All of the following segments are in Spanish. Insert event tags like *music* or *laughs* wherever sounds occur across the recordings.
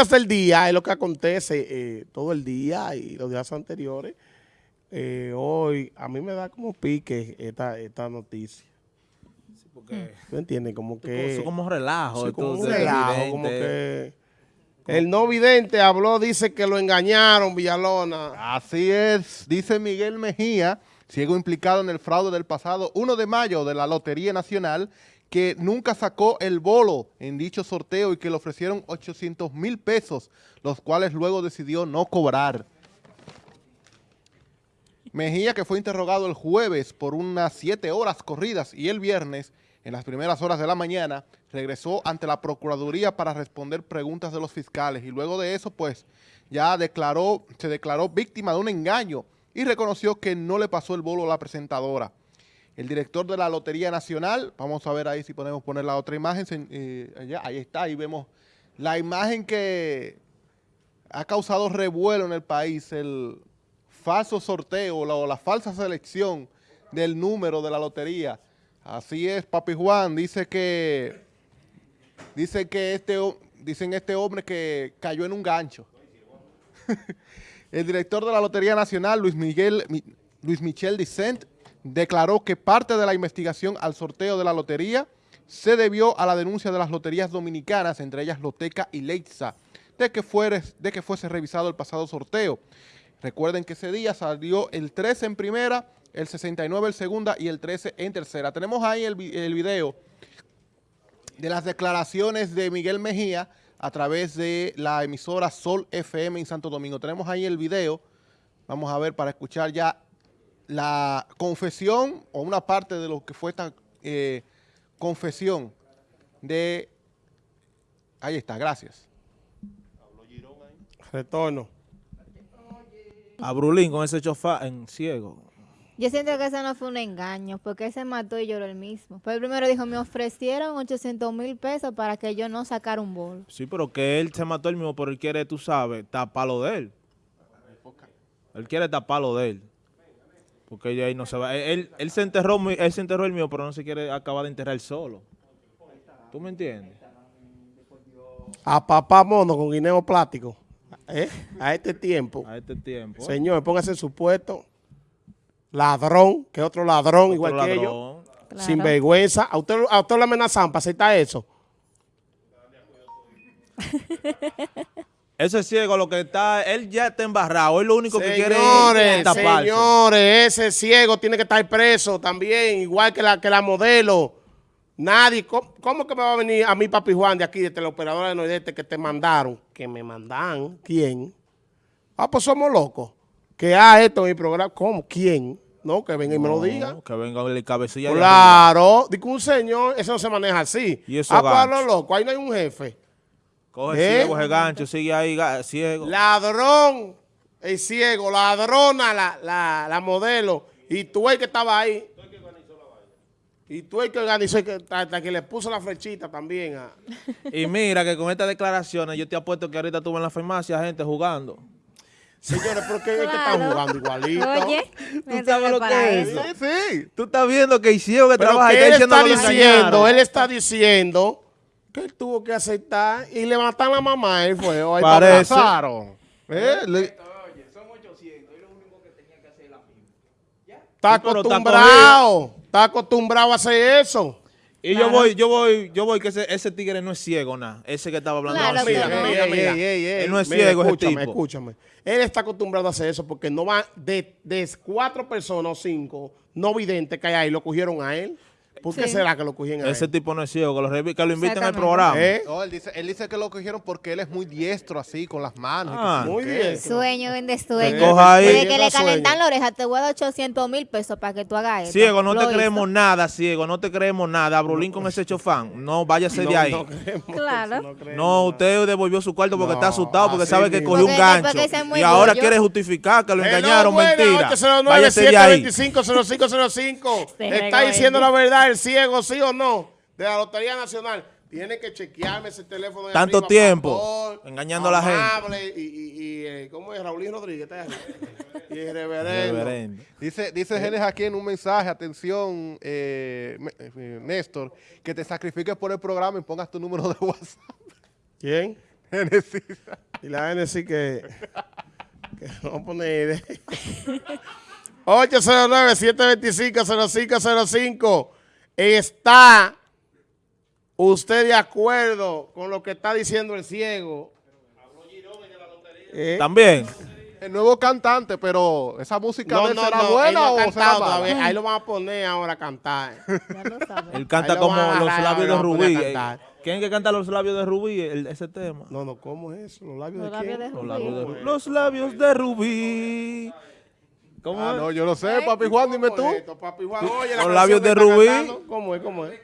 noticias del día es lo que acontece eh, todo el día y los días anteriores. Eh, hoy, a mí me da como pique esta, esta noticia. Porque ¿Tú entiendes? Como que... eso como relajo. Sí, como un relajo, como que... El no vidente habló, dice que lo engañaron, Villalona. Así es, dice Miguel Mejía, ciego implicado en el fraude del pasado 1 de mayo de la Lotería Nacional, que nunca sacó el bolo en dicho sorteo y que le ofrecieron 800 mil pesos, los cuales luego decidió no cobrar. Mejía, que fue interrogado el jueves por unas siete horas corridas y el viernes, en las primeras horas de la mañana, regresó ante la Procuraduría para responder preguntas de los fiscales y luego de eso, pues, ya declaró, se declaró víctima de un engaño y reconoció que no le pasó el bolo a la presentadora. El director de la Lotería Nacional, vamos a ver ahí si podemos poner la otra imagen, eh, ahí está, ahí vemos la imagen que ha causado revuelo en el país, el falso sorteo la- o la falsa selección del número de la lotería. Así es, Papi Juan, dice que, dice que este, dicen este hombre que cayó en un gancho. *laughs* El director de la Lotería Nacional, Luis Miguel, Mi- Luis Michel Dicent, declaró que parte de la investigación al sorteo de la lotería se debió a la denuncia de las loterías dominicanas, entre ellas Loteca y Leitza, de que, de que fuese revisado el pasado sorteo. Recuerden que ese día salió el 13 en primera, el 69 en segunda y el 13 en tercera. Tenemos ahí el, el video de las declaraciones de Miguel Mejía a través de la emisora Sol FM en Santo Domingo. Tenemos ahí el video. Vamos a ver para escuchar ya la confesión o una parte de lo que fue esta eh, confesión de... Ahí está, gracias. Retorno. A Brulín con ese chofá en ciego. Yo siento que eso no fue un engaño, porque él se mató y lloró el mismo. Pero primero dijo, me ofrecieron 800 mil pesos para que yo no sacara un bol. Sí, pero que él se mató él mismo, pero él quiere, tú sabes, taparlo de él. Él quiere taparlo de él. Porque ella ahí no se va. Él, él, él se enterró, él se enterró el mío, pero no se quiere acabar de enterrar solo. ¿Tú me entiendes? A papá mono con guineo plástico. ¿eh? A este tiempo. A este tiempo. Señor, póngase en su puesto. Ladrón, que otro ladrón, Otro igual que ellos. Claro. Sin vergüenza. ¿A usted, a usted lo amenazan para aceptar eso? Ese ciego lo que está, él ya está embarrado. Él lo único que quiere Señores, es taparse. señores, ese ciego tiene que estar preso también, igual que la, que la modelo. Nadie, ¿cómo, cómo que me va a venir a mí, Papi Juan, de aquí, de teleoperadora de Nordeste, que te mandaron? Que me mandan. ¿Quién? Ah, pues somos locos. Que a esto en mi programa. ¿Cómo? ¿Quién? No, que venga y me lo No, diga. Que venga el cabecilla Claro. Digo, un señor, eso no se maneja así. Y eso ah, pues loco, ahí no hay un jefe. Coge ¿Eh? ciego ese gancho, sigue ahí, ciego. Ladrón, el ciego, ladrona la, la, la modelo. Y tú el que estaba ahí. Y tú el que organizó, y que, hasta que le puso la flechita también. a- *laughs* Y mira que con estas declaraciones yo te apuesto que ahorita tuve en la farmacia gente jugando. Señores, ¿por qué es que están Claro. jugando igualito? Oye, ¿Tú sabes lo que es eso. Sí, Tú estás viendo que el ciego que Pero trabaja ahí que él está diciendo, él está diciendo que él tuvo que aceptar y le matan a la mamá. Él fue. Hoy Parece. Pasaron. ¿Eh? Le- está acostumbrado. Está acostumbrado a hacer eso. Y yo voy, yo voy, yo voy que ese, ese tigre no es ciego, nada. Ese que estaba hablando. Claro no es que ciego. no. Mira, mira, Ey, ey, ey, Él no es Mira, ciego ese escúchame, tipo. escúchame. Él está acostumbrado a hacer eso porque no va de, de cuatro personas o cinco no videntes que hay ahí, lo cogieron a él. ¿Por qué Sí. será que lo cogieron a Ese tipo no es ciego, que lo, revi- que lo inviten al programa. ¿Eh? No, él dice, él dice que lo cogieron porque él es muy diestro así, con las manos. Ah. Muy bien. Sueño, vende sueño. coja ahí. Desde que le calentan la oreja, te voy a dar 800 mil pesos para que tú hagas eso. Ciego, no Lo te hizo. creemos nada, ciego, no te creemos nada. Brulín con ese chofán, no váyase de ahí. No No, creemos Claro. eso, no creemos. usted devolvió su cuarto porque No, está asustado, porque sabe que cogió un gancho. Y ahora quiere justificar que lo Hello, engañaron, mentira. 809 Váyase de ahí. 725 Se Está diciendo la verdad el ciego, sí o no, de la Lotería Nacional. Tiene que chequearme ese teléfono de Tanto arriba, tiempo, pastor, engañando a la gente. Y, y, y, eh, ¿cómo es? Raulín Rodríguez. y el reverendo. Reverendo. Dice, dice Genes aquí en un mensaje, atención, eh, eh, Néstor, que te sacrifiques por el programa y pongas tu número de WhatsApp. ¿Quién? Y la Genesis que, que vamos a poner 809-725-0505. *laughs* ¿Está usted de acuerdo con lo que está diciendo el ciego? Eh, También. El nuevo cantante, pero esa música no, de él no, será no, él buena no ha o será mala? *laughs* Ahí lo van a poner ahora a cantar. *laughs* Ya lo sabes. Él canta lo como los labios de Rubí. Eh. ¿Quién es que canta los labios de Rubí? El- ese tema. No, no, ¿cómo es eso? ¿Los labios Los de labios quién? de Los labios de Rubí. Los labios de Rubí. ¿Cómo Ah, es? no, yo lo sé, papi Juan, dime tú. ¿Cómo es esto, papi Juan? Oye, la Los labios de Rubí. cantando, ¿Cómo es? ¿Cómo es?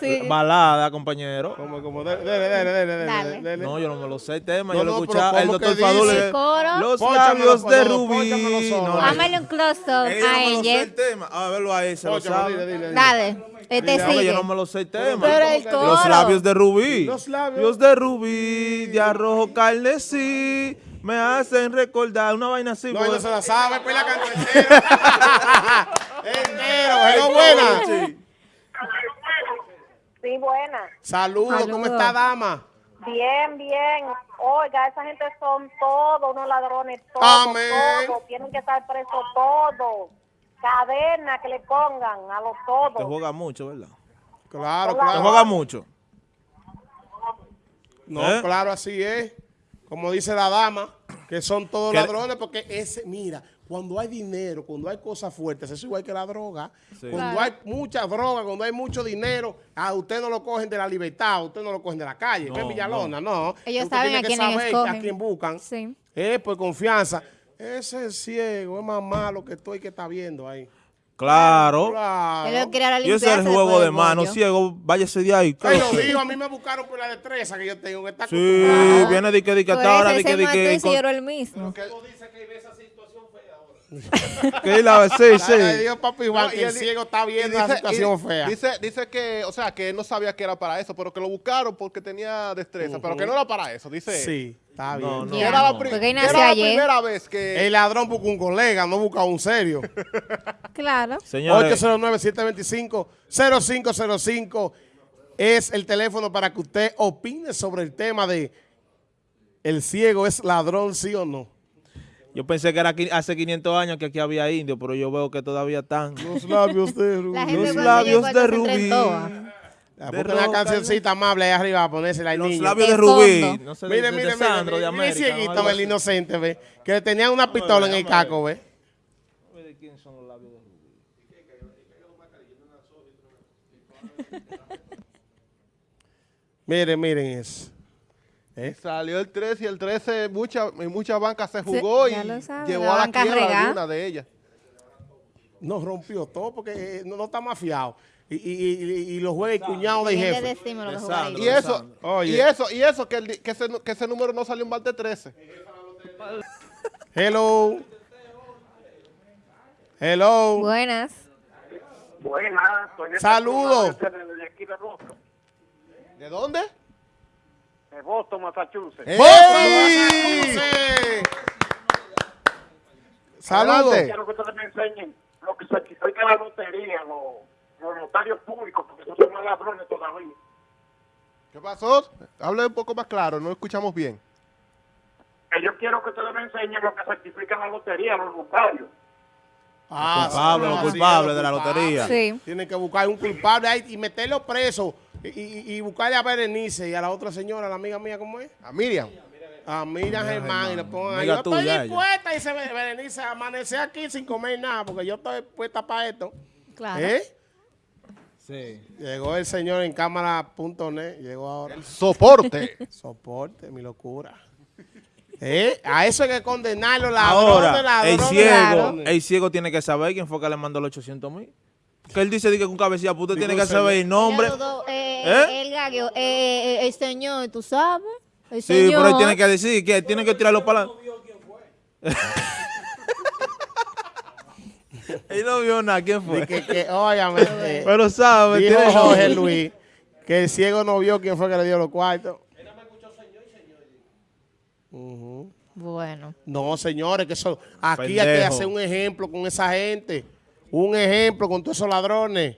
Sí. Balada, compañero. ¿Cómo es? ¿Cómo? Dele, dele, dele, dele, dele, Dale. dele. No, yo no me lo sé el tema, No, yo lo no, escuchado. El ¿cómo que doctor? Fadul. Los Pónchamelo, labios de Rubí. No, un close-up ella no a me lo sé ella. el tema. A verlo ahí, se lo sabe. Dale, este sigue. yo no me lo sé el tema. Pero el coro. Los labios de Rubí. Los labios. de Rubí, de arrojo carnesí, me hacen recordar una vaina así. No, no se la sabe, pues la canta entera. *laughs* Entero, hello, buena. Sí. Sí, buena. Saludos, ¿cómo está, dama? Bien, bien. Oiga, esa gente son todos unos ladrones, todos, Amén. todos. Tienen que estar presos todos. Cadena que le pongan a los Te todos. juega mucho, ¿verdad? Claro, Te claro. juega mucho. No, ¿Eh? claro, así es. Como dice la dama, que son todos Que- ladrones, porque ese, mira, cuando hay dinero, cuando hay cosas fuertes, eso es igual que la droga. Sí. Cuando Claro. hay mucha droga, cuando hay mucho dinero, a usted no lo cogen de la libertad, a usted no lo cogen de la calle. No, en Villalona, no. Ellos Usted saben tiene a que quiénes saber escogen. a quién buscan. Sí. Eh, por confianza. Ese es ciego, es más malo que estoy que está viendo ahí. Claro. Claro. Quiere ahora Y ese es el juego de mano, ciego, váyase de ahí. Ay, lo digo, a mí me buscaron por la destreza que yo tengo. que está Sí, viene de que de que hasta ahora, de que de mató y que. se lloró el mismo. *laughs* Que la sí, sí. Papi Juan, No, y que el ciego está viendo la situación y fea. Dice, dice que, o sea, que él no sabía que era para eso, pero que lo buscaron porque tenía destreza, pero que no era para eso, dice. él. Sí, está bien. No, no. Era la, Porque era la primera vez que... El ladrón busca un colega, no busca un serio. *laughs* Claro. Señores, 809-725-0505 es el teléfono para que usted opine sobre el tema de el ciego es ladrón, sí o no. Yo pensé que era qui- hace 500 años que aquí había indios, pero yo veo que todavía están. *laughs* Los labios de Rubí. La Los labios de Rubí. enfrentó. Ah, de Busca una cancioncita amable ahí arriba a ponérsela al Los niño. labios de De Rubí. No sé, Mire, de, de mire, mire, Sandro, de mire, el cieguito, el inocente, ve, que le tenían una pistola en el caco, ve. ¿De quién son los labios de Rubí? Miren, miren eso. ¿Eh? Salió el 13 y el 13 mucha, en muchas bancas se jugó y sabe, llevó la a la quiebra alguna de ellas. No rompió todo porque eh, no, no está mafiado. Y, y, y, y lo juega el cuñado del Bien le jefe. decimos lo De Sandro. jugadito. Y eso. Oye. y eso, y eso, que, el di- que, ese, nu- que ese número no salió en más de 13. Hello. Hello. Buenas. Buena, soy de Saludos. de aquí de Boston, ¿De dónde? De Boston, Massachusetts. ¡Ey! Massachusetts. Saludos. Quiero que ustedes me enseñen lo que certifica la lotería, los, los notarios públicos, porque esos son más ladrones todavía. ¿Qué pasó? Hable un poco más claro, no escuchamos bien. Que yo quiero que ustedes me enseñen lo que certifica la lotería, los notarios. Ah, culpable, sí, los culpables es, de la lotería. Sí. Tienen que buscar un culpable ahí y meterlo preso. Y, y, y buscarle a Berenice y a la otra señora, la amiga mía, ¿cómo es? A Miriam. A Miriam Germán. Y le pongan ahí. Yo estoy dispuesta. Y se ve, Berenice, amanecer aquí sin comer nada, porque yo estoy puesta para esto. Claro. ¿Eh? Sí. Llegó el señor en cámara.net. Llegó ahora. Soporte. *laughs* Soporte, mi locura. ¿Eh? A eso hay que condenarlo, ladrones, Ahora, ladrones, el ciego, el ciego tiene que saber quién fue que le mandó los 800 mil. Que él dice di que con cabecilla, usted tiene que saber el nombre. Eh. El gallo, eh, eh, el señor, tú sabes. El Sí, señor. pero él tiene que decir que tiene que tirarlo para adelante. *laughs* él no vio nada, ¿quién fue? Y que, que, óyame, eh, Pero sabe, dijo tiene Jorge. Luis que el ciego no vio quién fue que le dio los cuartos. Bueno. No, señores, que eso, aquí hay que hacer un ejemplo con esa gente. Un ejemplo con todos esos ladrones.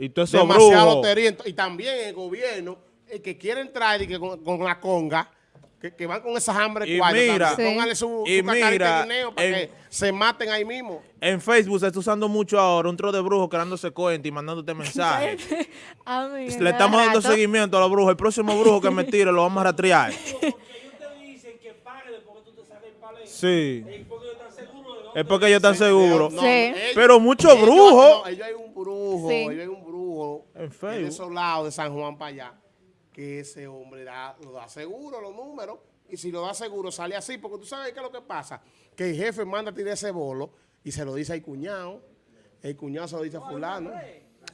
Y todo eso Demasiada lotería. Y también el gobierno el que quiere entrar y que con, con la conga, que, que van con esas hambre Y cuartos, mira- Sí. póngale su, Y su mira, de guineo para en- que se maten ahí mismo. En Facebook se está usando mucho ahora un tro de brujos creándose cuenta y mandándote mensajes. *laughs* Le estamos dando rato. seguimiento a los brujos. El próximo brujo que me tire lo vamos a rastrear. Porque ellos te dicen que pague después que tú te sales del palé. Sí. Es porque ellos están seguros. No, Sí. ellos- Pero muchos ellos- brujos. no, ellos hay un brujo, Sí. ellos hay un brujo En de esos lados de San Juan para allá, que ese hombre da, lo da seguro los números, y si lo da seguro sale así, porque tú sabes qué es lo que pasa, que el jefe manda a tirar ese bolo y se lo dice al cuñado, el cuñado se lo dice a fulano,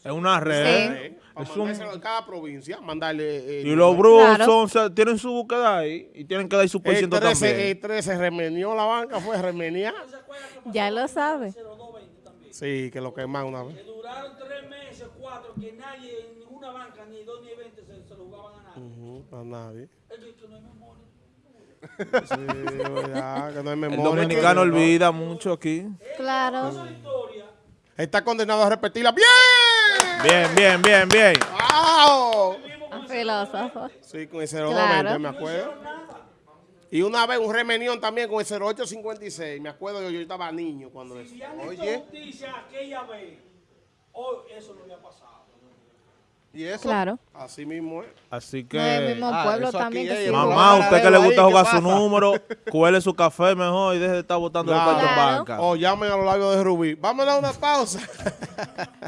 Es una red. para Es un- mandárselo en cada provincia, mandarle... eh, Y los brujos Claro. son, o sea, tienen su búsqueda ahí y tienen que dar su por ciento 13, también. el 13 remenió la banca, fue remeniar. Ya lo sabe. 0220 también. Sí, que lo quemaron una vez. Que duraron tres meses, cuatro, que nadie, en ninguna banca, ni dos ni veinte, se, se lo jugaban a nadie. Ujú, a nadie. Es que, que no hay memoria. Sí, verdad, que no hay El dominicano olvida mucho aquí. Claro. Historia. Está condenado a repetirla. ¡Bien! Bien, bien, bien, bien. ¡Wow! Un filósofo. Sí, con el 0220, Claro. me acuerdo. Y una vez un remenión también con el 0856. Me acuerdo yo, yo estaba niño cuando eso. Si han hecho Oye. justicia aquella vez, hoy eso no había pasado. ¿Y eso? Claro. Así mismo es. Así No es el que, mismo Ah, pueblo eso también aquí que es, sí. mamá. usted que le gusta ¿qué jugar su número, cuele su café mejor y deje de estar botando los Claro. en Claro. banca. O llamen a los labios de Rubí. Vamos a dar una pausa. *laughs*